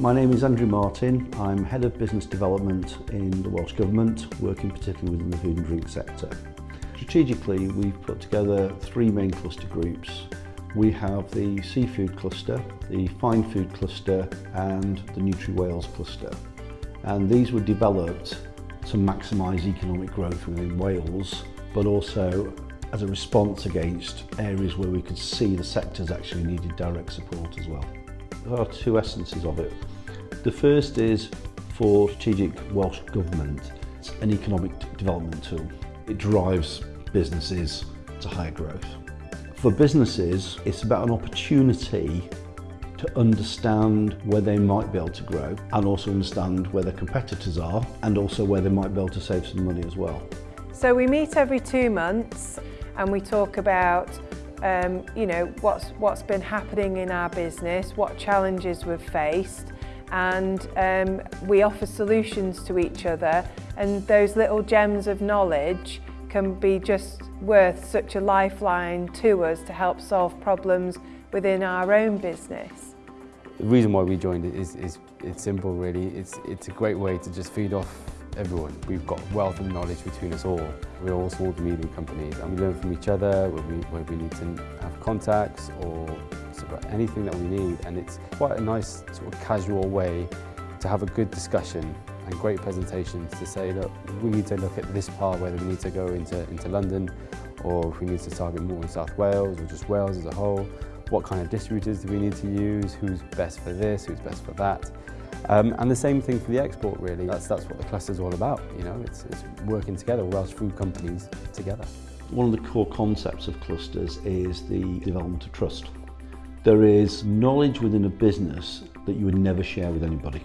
My name is Andrew Martin. I'm Head of Business Development in the Welsh Government, working particularly within the food and drink sector. Strategically, we've put together three main cluster groups. We have the seafood cluster, the fine food cluster and the Nutri-Wales cluster. And these were developed to maximise economic growth within Wales, but also as a response against areas where we could see the sectors actually needed direct support as well there are two essences of it. The first is for strategic Welsh Government, it's an economic development tool. It drives businesses to higher growth. For businesses, it's about an opportunity to understand where they might be able to grow and also understand where their competitors are and also where they might be able to save some money as well. So we meet every two months and we talk about um, you know, what's, what's been happening in our business, what challenges we've faced, and um, we offer solutions to each other and those little gems of knowledge can be just worth such a lifeline to us to help solve problems within our own business. The reason why we joined is, is it's simple really, it's, it's a great way to just feed off everyone. We've got wealth of knowledge between us all. We're all small to medium companies and we learn from each other where we, where we need to have contacts or sort of anything that we need and it's quite a nice sort of casual way to have a good discussion and great presentations to say that we need to look at this part, whether we need to go into, into London or if we need to target more in South Wales or just Wales as a whole what kind of distributors do we need to use, who's best for this, who's best for that. Um, and the same thing for the export really, that's, that's what the cluster's all about, you know, it's, it's working together, Welsh food companies together. One of the core concepts of clusters is the development of trust. There is knowledge within a business that you would never share with anybody.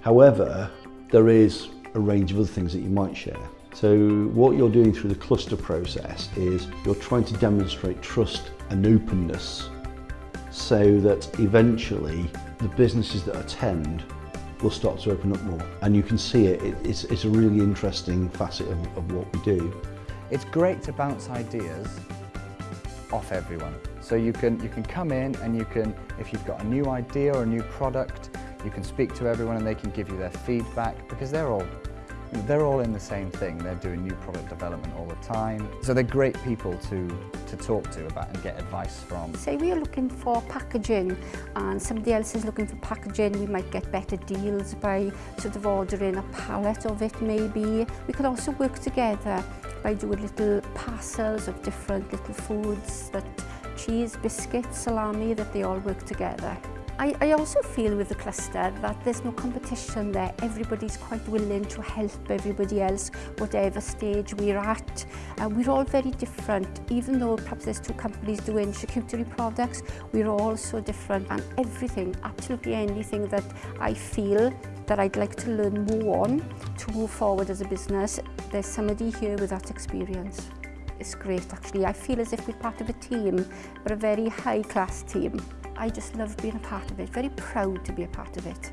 However, there is a range of other things that you might share. So what you're doing through the cluster process is you're trying to demonstrate trust and openness so that eventually the businesses that attend will start to open up more. And you can see it, it's, it's a really interesting facet of, of what we do. It's great to bounce ideas off everyone. So you can, you can come in and you can, if you've got a new idea or a new product, you can speak to everyone and they can give you their feedback because they're all They're all in the same thing. They're doing new product development all the time. So they're great people to, to talk to about and get advice from. Say we are looking for packaging and somebody else is looking for packaging, we might get better deals by sort of ordering a pallet of it maybe. We could also work together by doing little parcels of different little foods, that cheese, biscuits, salami, that they all work together. I, I also feel with the cluster that there's no competition there. Everybody's quite willing to help everybody else, whatever stage we're at. Uh, we're all very different. Even though perhaps there's two companies doing charcuterie products, we're all so different. And everything, absolutely anything that I feel that I'd like to learn more on to move forward as a business, there's somebody here with that experience. It's great actually. I feel as if we're part of a team, but a very high class team. I just love being a part of it, very proud to be a part of it.